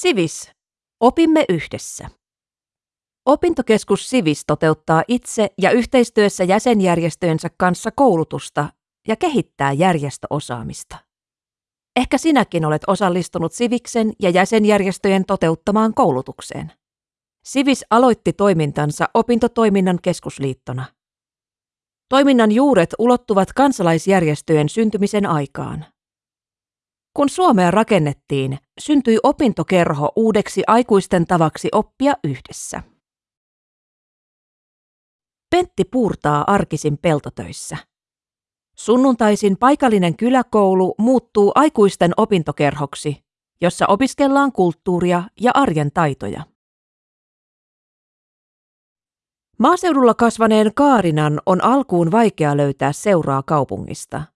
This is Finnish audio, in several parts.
Sivis. Opimme yhdessä. Opintokeskus Sivis toteuttaa itse ja yhteistyössä jäsenjärjestöjensä kanssa koulutusta ja kehittää järjestöosaamista. Ehkä sinäkin olet osallistunut Siviksen ja jäsenjärjestöjen toteuttamaan koulutukseen. Sivis aloitti toimintansa opintotoiminnan keskusliittona. Toiminnan juuret ulottuvat kansalaisjärjestöjen syntymisen aikaan. Kun Suomea rakennettiin, syntyi opintokerho uudeksi aikuisten tavaksi oppia yhdessä. Pentti puurtaa arkisin peltotöissä. Sunnuntaisin paikallinen kyläkoulu muuttuu aikuisten opintokerhoksi, jossa opiskellaan kulttuuria ja arjen taitoja. Maaseudulla kasvaneen Kaarinan on alkuun vaikea löytää seuraa kaupungista.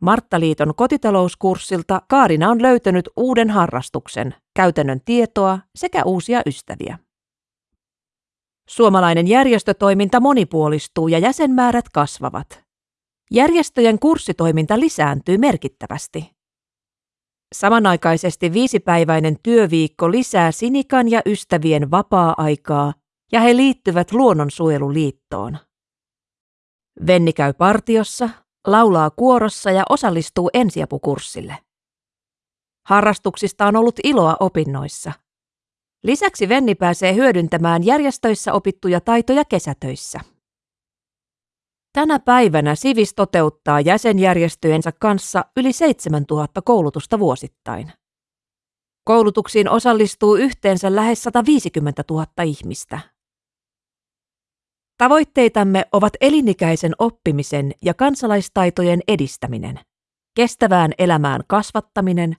Marttaliiton kotitalouskurssilta Kaarina on löytänyt uuden harrastuksen, käytännön tietoa sekä uusia ystäviä. Suomalainen järjestötoiminta monipuolistuu ja jäsenmäärät kasvavat. Järjestöjen kurssitoiminta lisääntyy merkittävästi. Samanaikaisesti viisipäiväinen työviikko lisää Sinikan ja ystävien vapaa-aikaa ja he liittyvät Luonnonsuojeluliittoon. Venni käy partiossa, laulaa kuorossa ja osallistuu ensiapukurssille. Harrastuksista on ollut iloa opinnoissa. Lisäksi Venni pääsee hyödyntämään järjestöissä opittuja taitoja kesätöissä. Tänä päivänä Sivis toteuttaa jäsenjärjestöjensä kanssa yli 7000 koulutusta vuosittain. Koulutuksiin osallistuu yhteensä lähes 150 000 ihmistä. Tavoitteitamme ovat elinikäisen oppimisen ja kansalaistaitojen edistäminen, kestävään elämään kasvattaminen,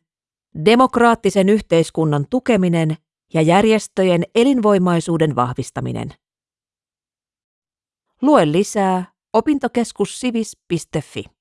demokraattisen yhteiskunnan tukeminen ja järjestöjen elinvoimaisuuden vahvistaminen. Lue lisää opintokeskussivis.fi.